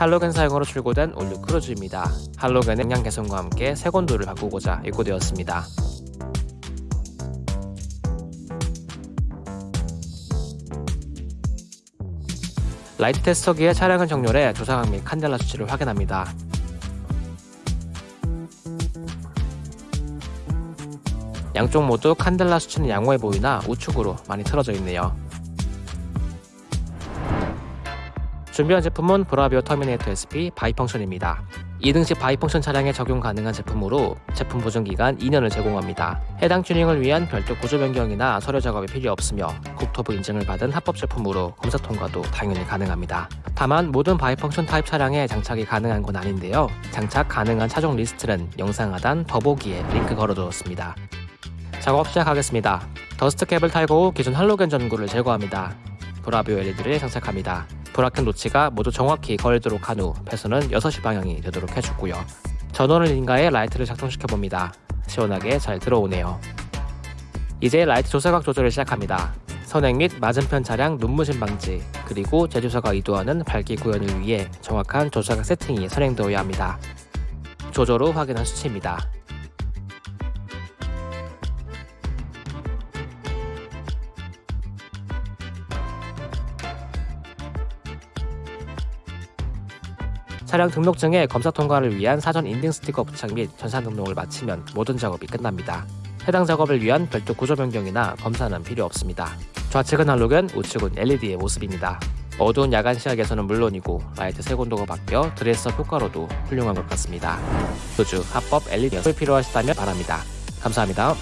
할로겐 사용으로 출고된 올 뉴 크루즈입니다. 할로겐의 광량 개선과 함께 색온도를 바꾸고자 입고되었습니다. 라이트 테스터기에 차량을 정렬해 조사각 및 칸델라 수치를 확인합니다. 양쪽 모두 칸델라 수치는 양호해 보이나 우측으로 많이 틀어져 있네요. 준비한 제품은 브라비오 터미네이터 SP bi-function입니다. 2등식 bi-function 차량에 적용 가능한 제품으로 제품 보증 기간 2년을 제공합니다. 해당 튜닝을 위한 별도 구조 변경이나 서류 작업이 필요 없으며 국토부 인증을 받은 합법 제품으로 검사 통과도 당연히 가능합니다. 다만 모든 bi-function 타입 차량에 장착이 가능한 건 아닌데요. 장착 가능한 차종 리스트는 영상 하단 더보기에 링크 걸어두었습니다. 작업 시작하겠습니다. dust cap을 탈거 후 기존 할로겐 전구를 제거합니다. 브라비오 LED를 장착합니다. bracket notch가 모두 정확히 걸리도록 한 후 배선은 6시 방향이 되도록 해주고요. 전원을 인가해 라이트를 작동시켜봅니다. 시원하게 잘 들어오네요. 이제 라이트 조사각 조절을 시작합니다. 선행 및 맞은편 차량 눈부심 방지, 그리고 제조사가 의도하는 밝기 구현을 위해 정확한 조사각 세팅이 선행되어야 합니다. 조절 후 확인한 수치입니다. 차량 등록증에 검사 통과를 위한 사전 인증 스티커 부착 및 전산 등록을 마치면 모든 작업이 끝납니다. 해당 작업을 위한 별도 구조 변경이나 검사는 필요 없습니다. 좌측은 할로겐, 우측은 LED의 모습입니다. 어두운 야간 시야에서는 물론이고 라이트 색온도가 바뀌어 dress-up 효과로도 훌륭한 것 같습니다. 소주 합법 LED 을 필요하시다면 바랍니다. 감사합니다.